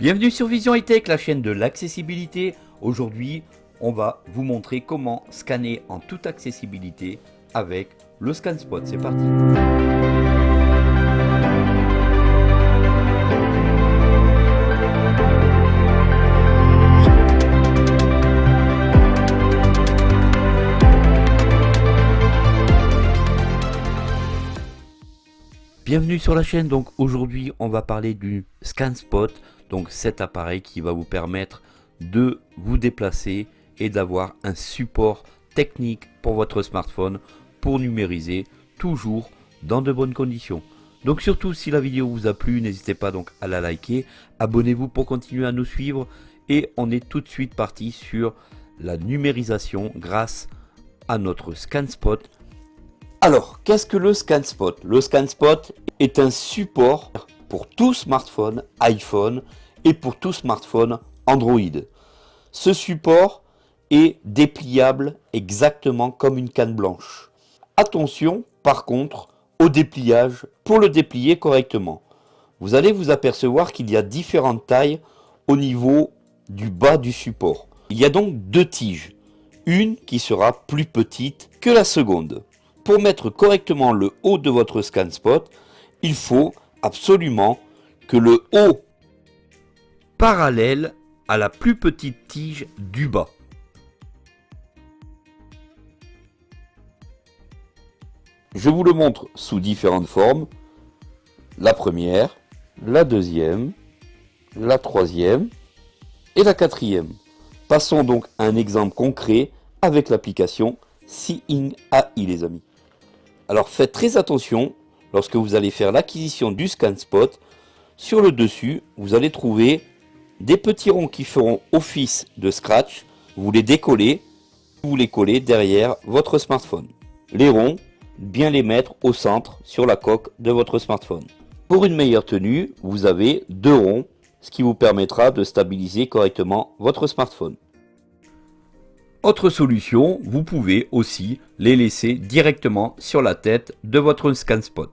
Bienvenue sur Vision High Tech, la chaîne de l'accessibilité. Aujourd'hui, on va vous montrer comment scanner en toute accessibilité avec le ScanSpot. C'est parti Bienvenue sur la chaîne, donc aujourd'hui on va parler du ScanSpot, donc cet appareil qui va vous permettre de vous déplacer et d'avoir un support technique pour votre smartphone pour numériser toujours dans de bonnes conditions. Donc surtout si la vidéo vous a plu, n'hésitez pas donc à la liker, abonnez-vous pour continuer à nous suivre. Et on est tout de suite parti sur la numérisation grâce à notre ScanSpot. Alors, qu'est-ce que le ScanSpot? Le ScanSpot est un support pour tout smartphone iPhone et pour tout smartphone Android. Ce support est dépliable exactement comme une canne blanche. Attention, par contre, au dépliage pour le déplier correctement. Vous allez vous apercevoir qu'il y a différentes tailles au niveau du bas du support. Il y a donc deux tiges, une qui sera plus petite que la seconde pour mettre correctement le haut de votre scan spot, il faut absolument que le haut parallèle à la plus petite tige du bas. Je vous le montre sous différentes formes. La première, la deuxième, la troisième et la quatrième. Passons donc à un exemple concret avec l'application Seeing AI les amis. Alors faites très attention lorsque vous allez faire l'acquisition du ScanSpot. Sur le dessus, vous allez trouver des petits ronds qui feront office de scratch. Vous les décollez, vous les collez derrière votre smartphone. Les ronds, bien les mettre au centre sur la coque de votre smartphone. Pour une meilleure tenue, vous avez deux ronds, ce qui vous permettra de stabiliser correctement votre smartphone. Autre solution, vous pouvez aussi les laisser directement sur la tête de votre ScanSpot.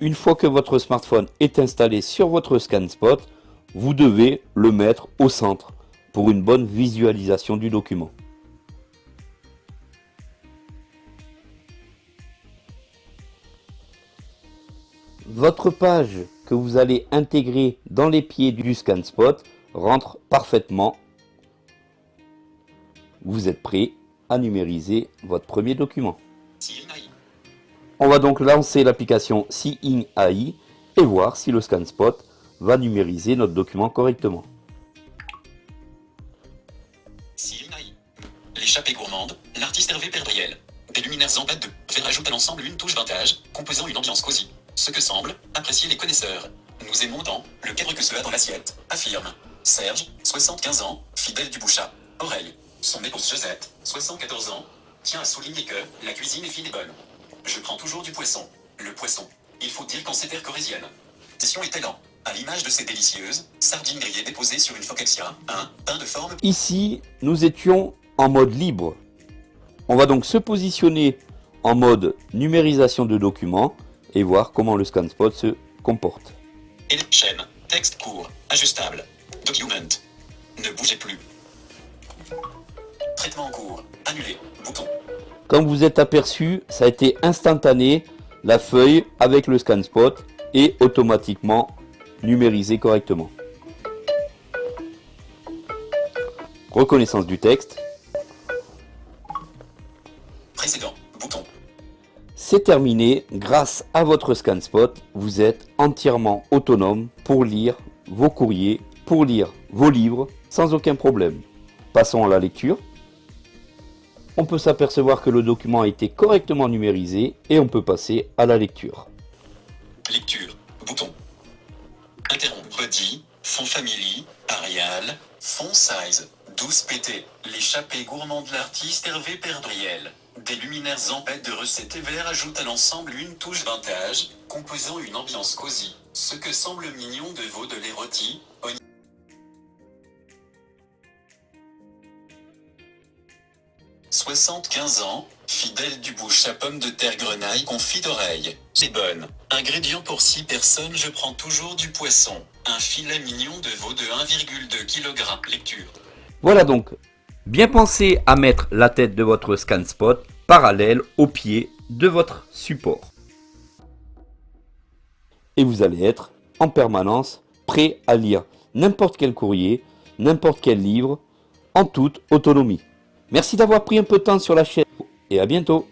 Une fois que votre smartphone est installé sur votre ScanSpot, vous devez le mettre au centre pour une bonne visualisation du document. Votre page que vous allez intégrer dans les pieds du ScanSpot rentre parfaitement vous êtes prêt à numériser votre premier document. On va donc lancer l'application Seeing AI et voir si le ScanSpot va numériser notre document correctement. L'échappée gourmande, l'artiste Hervé Perdriel. Des luminaires en bête de faire ajoute à l'ensemble une touche vintage, composant une ambiance cosy. Ce que semble apprécier les connaisseurs. Nous aimons tant le cadre que cela dans l'assiette, affirme Serge, 75 ans, fidèle du bouchat. Oreille. Son épouse Josette, 74 ans, tient à souligner que la cuisine est fine et bonne. Je prends toujours du poisson. Le poisson, il faut dire qu'en ces terres corésiennes. Est lent. À l'image de ces délicieuses sardines grillées déposées sur une focaccia, un pain de forme. Ici, nous étions en mode libre. On va donc se positionner en mode numérisation de documents et voir comment le ScanSpot se comporte. Et texte court, ajustable, document. Ne bougez plus. Traitement en cours. Annulé. Bouton. Comme vous êtes aperçu, ça a été instantané. La feuille avec le scan spot est automatiquement numérisée correctement. Reconnaissance du texte. Précédent. Bouton. C'est terminé. Grâce à votre scan spot, vous êtes entièrement autonome pour lire vos courriers, pour lire vos livres sans aucun problème. Passons à la lecture on peut s'apercevoir que le document a été correctement numérisé et on peut passer à la lecture. Lecture, bouton. Interrompre, dit, fond family, Arial, fond size, 12 pt, l'échappée gourmand de l'artiste Hervé Perdriel. Des luminaires en de recette et vert ajoutent à l'ensemble une touche vintage, composant une ambiance cosy. Ce que semble mignon de veau de l'érotie, 75 ans, fidèle du bouche à pomme de terre grenaille confit d'oreille. C'est bonne. Ingrédient pour 6 personnes, je prends toujours du poisson. Un filet mignon de veau de 1,2 kg. Lecture. Voilà donc, bien pensez à mettre la tête de votre scan spot parallèle au pied de votre support. Et vous allez être en permanence prêt à lire n'importe quel courrier, n'importe quel livre, en toute autonomie. Merci d'avoir pris un peu de temps sur la chaîne. Et à bientôt